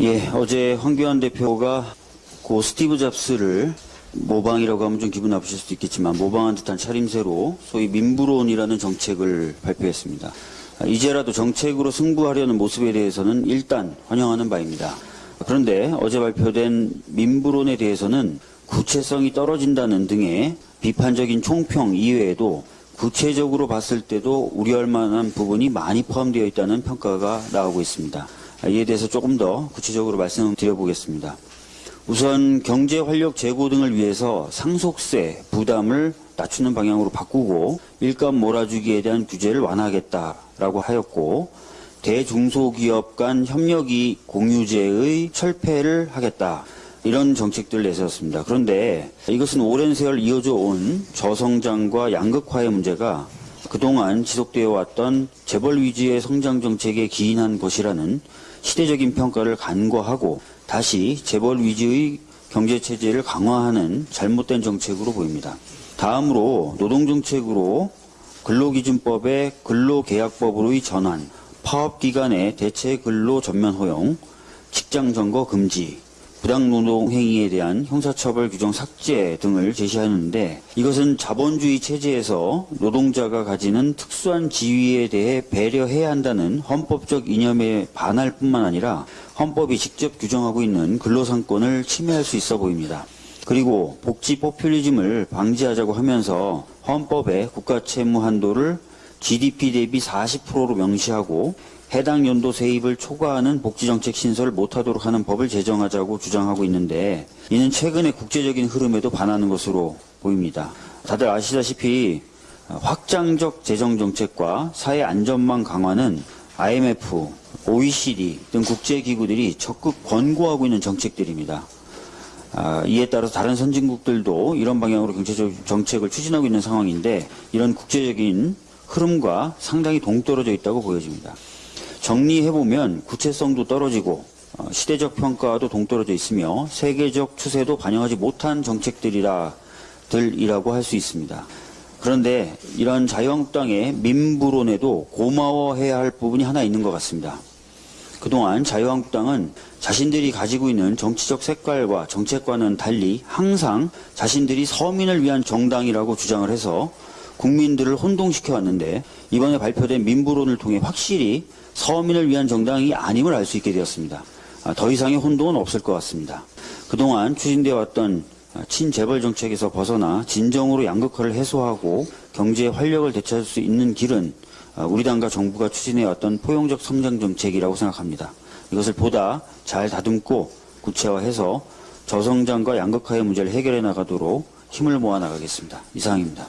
예, 어제 황교안 대표가 고 스티브 잡스를 모방이라고 하면 좀 기분 나쁘실 수도 있겠지만 모방한 듯한 차림새로 소위 민부론이라는 정책을 발표했습니다. 아, 이제라도 정책으로 승부하려는 모습에 대해서는 일단 환영하는 바입니다. 그런데 어제 발표된 민부론에 대해서는 구체성이 떨어진다는 등의 비판적인 총평 이외에도 구체적으로 봤을 때도 우려할 만한 부분이 많이 포함되어 있다는 평가가 나오고 있습니다. 아, 이에 대해서 조금 더 구체적으로 말씀드려 보겠습니다. 우선 경제 활력 제고 등을 위해서 상속세 부담을 낮추는 방향으로 바꾸고 일감 몰아주기에 대한 규제를 완화하겠다라고 하였고 대중소기업 간 협력이 공유제의 철폐를 하겠다. 이런 정책들을 내세웠습니다. 그런데 이것은 오랜 세월 이어져 온 저성장과 양극화의 문제가 그동안 지속되어 왔던 재벌 위주의 성장 정책에 기인한 것이라는 시대적인 평가를 간과하고 다시 재벌 위주의 경제 체제를 강화하는 잘못된 정책으로 보입니다. 다음으로 노동 정책으로 근로기준법의 근로계약법으로의 전환, 파업 기간의 대체 근로 전면 허용, 직장 점거 금지, 부당노동 행위에 대한 형사처벌 규정 삭제 등을 제시하는데 이것은 자본주의 체제에서 노동자가 가지는 특수한 지위에 대해 배려해야 한다는 헌법적 이념에 반할 뿐만 아니라 헌법이 직접 규정하고 있는 근로상권을 침해할 수 있어 보입니다. 그리고 복지 포퓰리즘을 방지하자고 하면서 헌법에 국가 채무 한도를 GDP 대비 40%로 명시하고 해당 연도 세입을 초과하는 복지정책 신설을 못하도록 하는 법을 제정하자고 주장하고 있는데 이는 최근의 국제적인 흐름에도 반하는 것으로 보입니다. 다들 아시다시피 확장적 재정정책과 사회 안전망 강화는 IMF, OECD 등 국제기구들이 적극 권고하고 있는 정책들입니다. 아, 이에 따라서 다른 선진국들도 이런 방향으로 경제적 정책을 추진하고 있는 상황인데 이런 국제적인 흐름과 상당히 동떨어져 있다고 보여집니다. 정리해보면 구체성도 떨어지고 어, 시대적 평가도 동떨어져 있으며 세계적 추세도 반영하지 못한 정책들이라 들이라고 할 수 있습니다. 그런데 이런 자유한국당의 민부론에도 고마워해야 할 부분이 하나 있는 것 같습니다. 그동안 자유한국당은 자신들이 가지고 있는 정치적 색깔과 정책과는 달리 항상 자신들이 서민을 위한 정당이라고 주장을 해서 국민들을 혼동시켜 왔는데 이번에 발표된 민부론을 통해 확실히 서민을 위한 정당이 아님을 알 수 있게 되었습니다. 아, 더 이상의 혼동은 없을 것 같습니다. 그동안 추진되어 왔던 친재벌 정책에서 벗어나 진정으로 양극화를 해소하고 경제의 활력을 되찾을 수 있는 길은 아, 우리 당과 정부가 추진해왔던 포용적 성장 정책이라고 생각합니다. 이것을 보다 잘 다듬고 구체화해서 저성장과 양극화의 문제를 해결해 나가도록 힘을 모아 나가겠습니다. 이상입니다.